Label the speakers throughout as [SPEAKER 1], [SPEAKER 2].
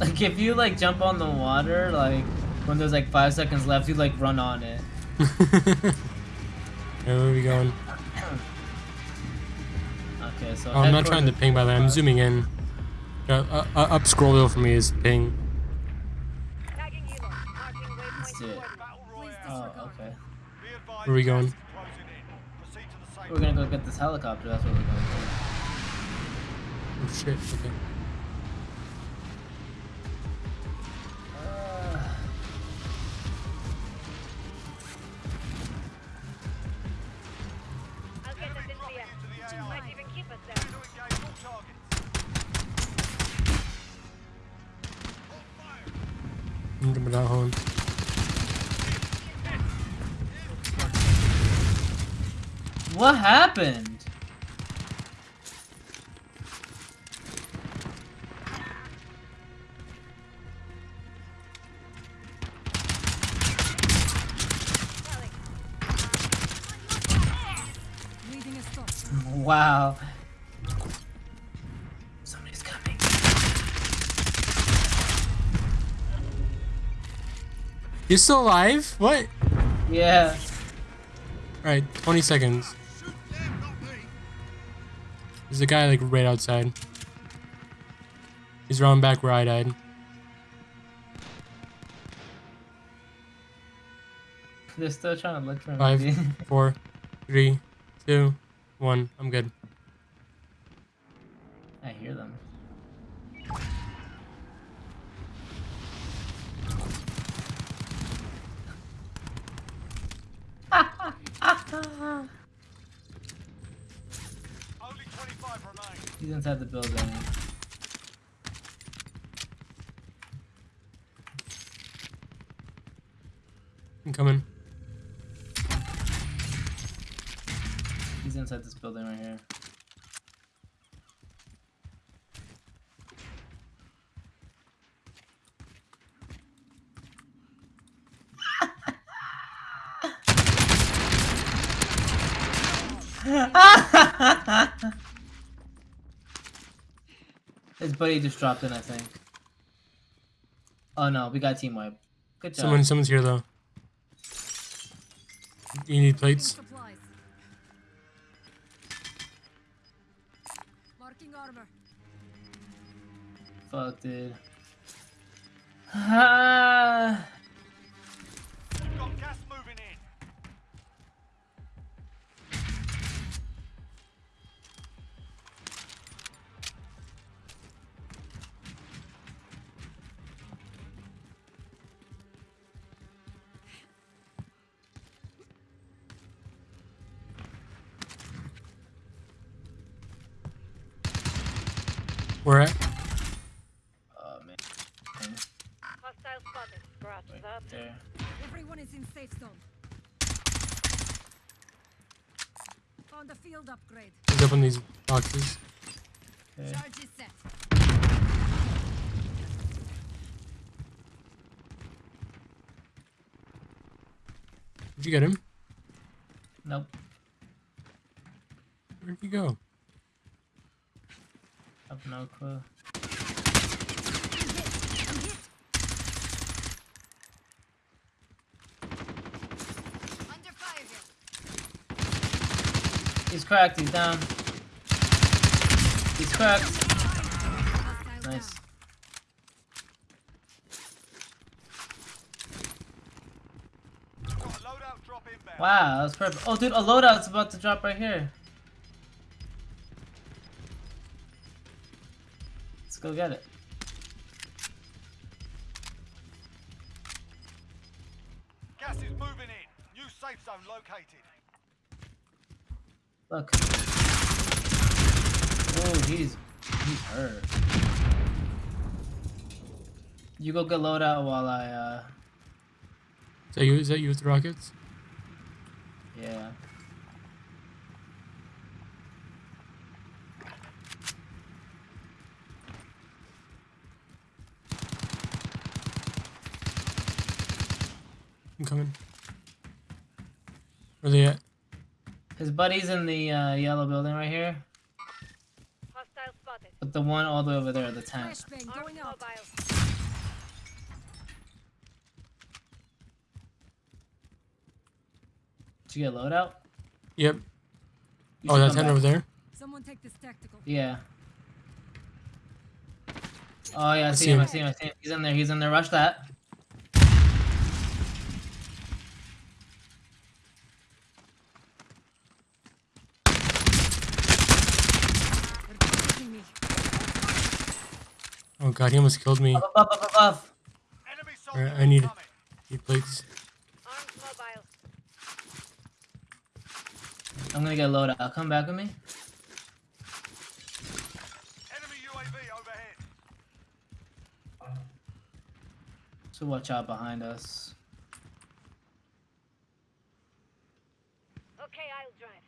[SPEAKER 1] Like if you like jump on the water, like when there's like five seconds left, you like run on it.
[SPEAKER 2] Hey, where are we going?
[SPEAKER 1] Okay, so
[SPEAKER 2] Oh, I'm not trying to ping by the way. I'm zooming in. Uh, uh, uh, up scroll wheel for me is ping.
[SPEAKER 3] Tagging Elo. Marking waypoint
[SPEAKER 1] Let's do it. Oh, okay.
[SPEAKER 2] Where are we going?
[SPEAKER 1] We're gonna go get this helicopter. That's what we're going to
[SPEAKER 2] Oh shit. Okay.
[SPEAKER 1] What happened?
[SPEAKER 2] You're still alive? What?
[SPEAKER 1] Yeah.
[SPEAKER 2] Alright, 20 seconds. There's a guy like right outside. He's running back where I died.
[SPEAKER 1] They're still trying to look for me.
[SPEAKER 2] Five, four, three, two, one. I'm good.
[SPEAKER 1] I hear them. He's inside the building.
[SPEAKER 2] I'm coming.
[SPEAKER 1] He's inside this building right here. His buddy just dropped in, I think. Oh no, we got team wipe. Good job.
[SPEAKER 2] Someone, someone's here though. You need plates?
[SPEAKER 4] Marking armor.
[SPEAKER 1] Fuck, dude. Ah.
[SPEAKER 2] Where at?
[SPEAKER 1] oh man.
[SPEAKER 3] Hostile spotted. Scratch
[SPEAKER 1] Right
[SPEAKER 3] that.
[SPEAKER 1] there.
[SPEAKER 4] Everyone is in safe zone. Found a field upgrade.
[SPEAKER 2] He's up on these boxes.
[SPEAKER 1] Okay.
[SPEAKER 4] Charge is set.
[SPEAKER 2] Did you get him?
[SPEAKER 1] Nope.
[SPEAKER 2] Where'd he go?
[SPEAKER 1] Have no clue. He's cracked. He's down. He's cracked. Nice. Wow, that was perfect. Oh, dude, a loadout's about to drop right here. Go get it.
[SPEAKER 5] Gas is moving in. New safe zone located.
[SPEAKER 1] Look. Oh, he's he's hurt. You go get loadout while I uh
[SPEAKER 2] Is that you? Is that you with the rockets?
[SPEAKER 1] yeah.
[SPEAKER 2] I'm coming. Where they at?
[SPEAKER 1] His buddy's in the uh, yellow building right here.
[SPEAKER 3] Hostile spotted.
[SPEAKER 1] With the one all the way over there, the tent.
[SPEAKER 4] Flashbang
[SPEAKER 3] Armed
[SPEAKER 4] going out.
[SPEAKER 3] mobile.
[SPEAKER 1] Did you get a loadout?
[SPEAKER 2] Yep.
[SPEAKER 1] You
[SPEAKER 2] Oh,
[SPEAKER 1] should
[SPEAKER 2] that tent
[SPEAKER 1] back.
[SPEAKER 2] over there.
[SPEAKER 4] Someone take this tactical.
[SPEAKER 1] Yeah. Oh yeah, I see
[SPEAKER 2] see
[SPEAKER 1] him. I see him. I see him. He's in there. He's in there. Rush that.
[SPEAKER 4] They're targeting me.
[SPEAKER 2] Oh god, he almost killed me. I need-
[SPEAKER 5] incoming.
[SPEAKER 2] He plates.
[SPEAKER 1] I'm gonna get a loadout. Come back with me.
[SPEAKER 5] Enemy UAV overhead.
[SPEAKER 1] So watch out behind us.
[SPEAKER 3] Okay, I'll drive.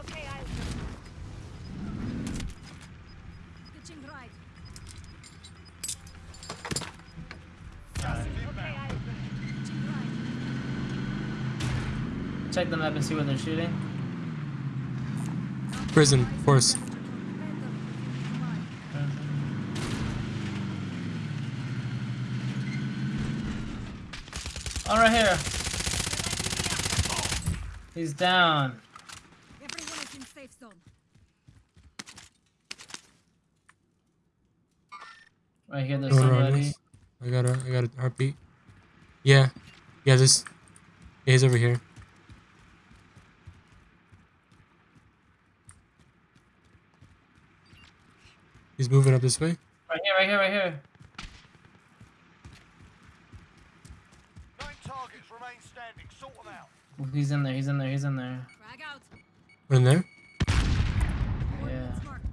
[SPEAKER 3] Okay, I'll drive.
[SPEAKER 4] Pitching right.
[SPEAKER 5] Gas is
[SPEAKER 3] Okay,
[SPEAKER 5] inbound.
[SPEAKER 3] I'll drive.
[SPEAKER 4] Pitching right.
[SPEAKER 1] Check the map and see where they're shooting.
[SPEAKER 2] Prison, of course.
[SPEAKER 4] Defender.
[SPEAKER 1] Oh, right here. He's down.
[SPEAKER 4] Everyone is in safe zone.
[SPEAKER 1] Right here, there's
[SPEAKER 2] Hold
[SPEAKER 1] somebody.
[SPEAKER 2] I got a, I got a heartbeat. Yeah, yeah. This, yeah, he's over here. He's moving up this way.
[SPEAKER 1] Right here, right here, right here.
[SPEAKER 5] Nine targets remain standing. Sort them out.
[SPEAKER 1] He's in there. He's in there. He's in there.
[SPEAKER 4] Frag out.
[SPEAKER 2] One in there.
[SPEAKER 1] Yeah.
[SPEAKER 4] Coordinates marked.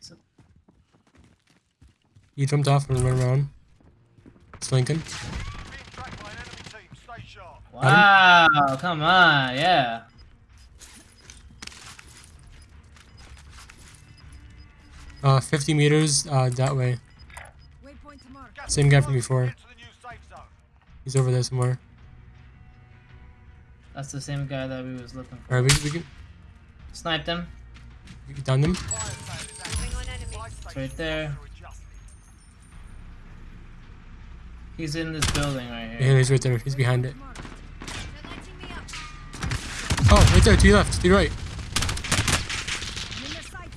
[SPEAKER 1] So-
[SPEAKER 2] He jumped off and ran around. It's Lincoln.
[SPEAKER 5] Being tracked by an enemy team. Stay sharp.
[SPEAKER 1] Wow, come on, yeah.
[SPEAKER 2] Uh, 50 meters uh, that way.
[SPEAKER 4] Waypoint to mark.
[SPEAKER 5] Gas
[SPEAKER 2] Same guy from before.
[SPEAKER 5] Get to the new safe zone.
[SPEAKER 2] He's over there somewhere.
[SPEAKER 1] That's the same guy that we was looking for.
[SPEAKER 2] All right, we, we can
[SPEAKER 1] Sniped him.
[SPEAKER 2] we can down them.
[SPEAKER 5] Fire sale is active.
[SPEAKER 3] Moving on enemy.
[SPEAKER 5] Supply
[SPEAKER 1] It's right there. He's in this building right here.
[SPEAKER 2] Yeah, he's right there. He's behind it.
[SPEAKER 4] Marked. They're lighting me up.
[SPEAKER 2] Oh, right there, to your left, to your right.
[SPEAKER 4] I'm in their sights.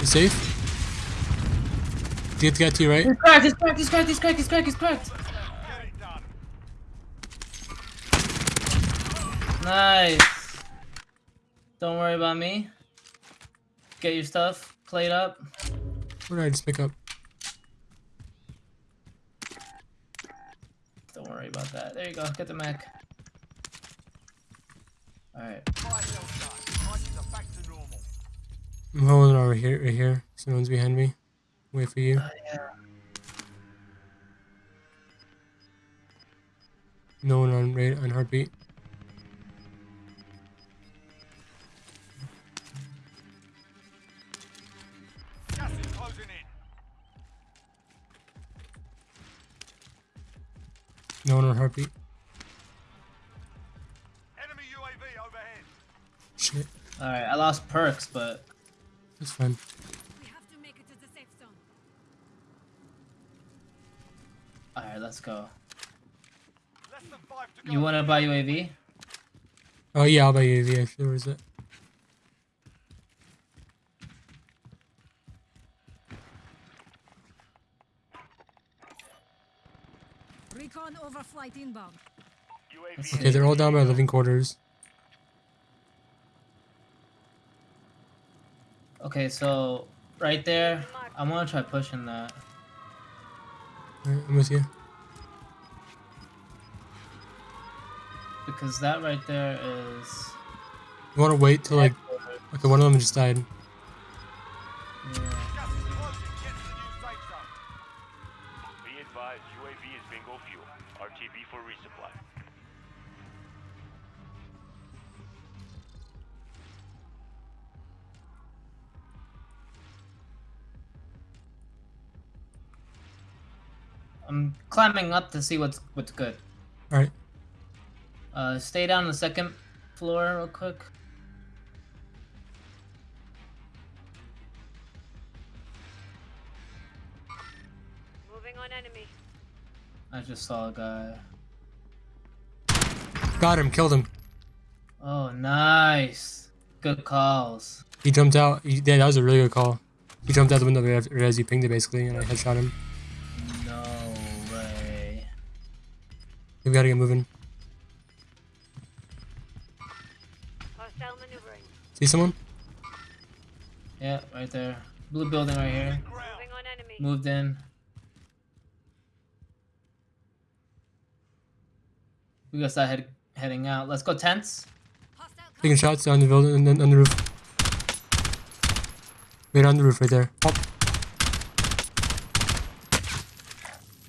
[SPEAKER 2] You safe? You get to your right?
[SPEAKER 1] He's cracked, he's cracked, he's cracked, he's cracked, he's cracked, he's cracked.
[SPEAKER 5] Get it done.
[SPEAKER 1] Nice. Don't worry about me. Get your stuff played up.
[SPEAKER 2] What did I just pick up?
[SPEAKER 1] Don't worry about that. There you go. Get the mech. Alright.
[SPEAKER 2] I'm holding over here, right here. Someone's behind me. Wait for you. No one on rate on heartbeat.
[SPEAKER 5] Gas is closing in.
[SPEAKER 2] No one on heartbeat.
[SPEAKER 5] Enemy UAV overhead.
[SPEAKER 2] Shit.
[SPEAKER 1] Alright, I lost perks, but
[SPEAKER 2] That's fine.
[SPEAKER 4] We have to make it to the safe zone.
[SPEAKER 1] alright, let's go.
[SPEAKER 5] Less than five to go.
[SPEAKER 1] You wanna buy UAV?
[SPEAKER 2] Oh yeah, I'll buy UAV actually. Where is it?
[SPEAKER 4] Recon overflight inbound.
[SPEAKER 2] Okay, they're all down by living quarters.
[SPEAKER 1] Okay, so right there, I'm gonna try pushing that.
[SPEAKER 2] Alright, I'm with you.
[SPEAKER 1] Because that right there is
[SPEAKER 2] You wanna wait till like okay, one of them just died.
[SPEAKER 1] yeah.
[SPEAKER 5] Gas is closing. Get to the new safe zone.
[SPEAKER 6] Be advised, UAV is bingo fuel. RTB for resupply.
[SPEAKER 1] I'm climbing up to see what's what's good.
[SPEAKER 2] All right.
[SPEAKER 1] Uh, stay down on the second floor real quick.
[SPEAKER 3] Moving on enemy.
[SPEAKER 1] I just saw a guy.
[SPEAKER 2] Got him. Killed him.
[SPEAKER 1] Oh, nice. Good calls.
[SPEAKER 2] He jumped out. He, yeah, that was a really good call. He jumped out the window as he pinged it basically, and I headshot him. We gotta get moving.
[SPEAKER 3] Hostile maneuvering.
[SPEAKER 2] See someone?
[SPEAKER 1] Yeah, right there. Blue building right here.
[SPEAKER 3] Moving on enemy.
[SPEAKER 1] Moved in. We gotta start head, heading out. Let's go tents.
[SPEAKER 2] Taking shots down the building and then on the roof. Right on the roof right there. Up.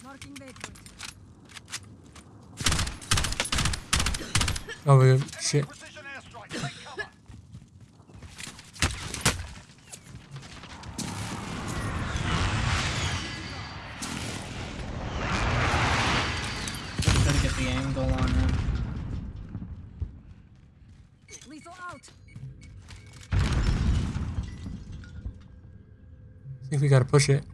[SPEAKER 4] marking waypoint.
[SPEAKER 2] Oh my god. Shit.
[SPEAKER 5] Precision airstrike. Take cover.
[SPEAKER 1] Try to get the angle on him.
[SPEAKER 4] Lethal out.
[SPEAKER 2] I think we gotta push it.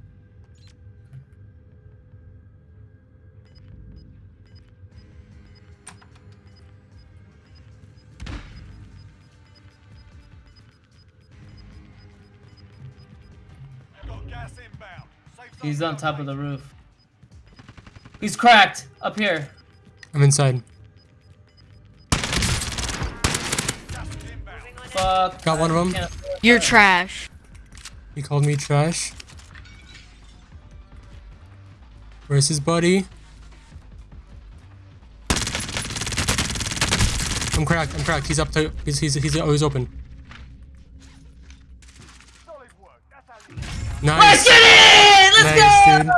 [SPEAKER 1] He's on top of the roof. He's cracked up here.
[SPEAKER 2] I'm inside.
[SPEAKER 5] Gas is inbound.
[SPEAKER 3] Moving on enemy.
[SPEAKER 1] Fuck.
[SPEAKER 2] Got one of
[SPEAKER 1] them.
[SPEAKER 7] You're trash.
[SPEAKER 2] He called me trash. Where's his buddy? I'm cracked. I'm cracked. He's up to. He's he's he's oh, always open.
[SPEAKER 5] Solid work. That's how you
[SPEAKER 1] Let's
[SPEAKER 2] Nice
[SPEAKER 1] get it!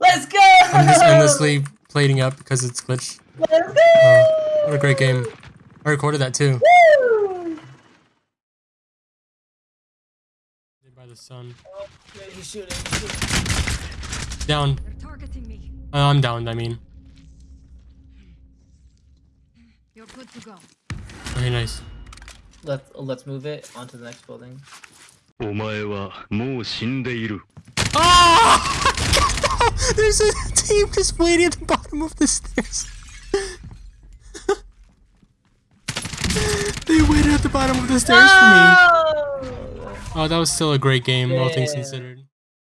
[SPEAKER 1] Let's
[SPEAKER 2] Nice,
[SPEAKER 1] go! Let's go!
[SPEAKER 2] I'm just endlessly plating up because it's glitched.
[SPEAKER 1] Let's go!
[SPEAKER 2] Oh, what a great game. I recorded that too.
[SPEAKER 1] Woo!
[SPEAKER 2] By the sun.
[SPEAKER 1] Oh, yeah, he's shooting. He's shooting.
[SPEAKER 2] Down.
[SPEAKER 4] They're targeting me.
[SPEAKER 2] Uh, I'm down. I mean.
[SPEAKER 4] You're good to go.
[SPEAKER 2] Very nice.
[SPEAKER 1] Let's let's move it onto the next building.
[SPEAKER 6] お前はもう死んでいる
[SPEAKER 2] Oh! There's a team just waiting at the bottom of the stairs. they waited at the bottom of the stairs for me. Oh, that was still a great game, all things considered.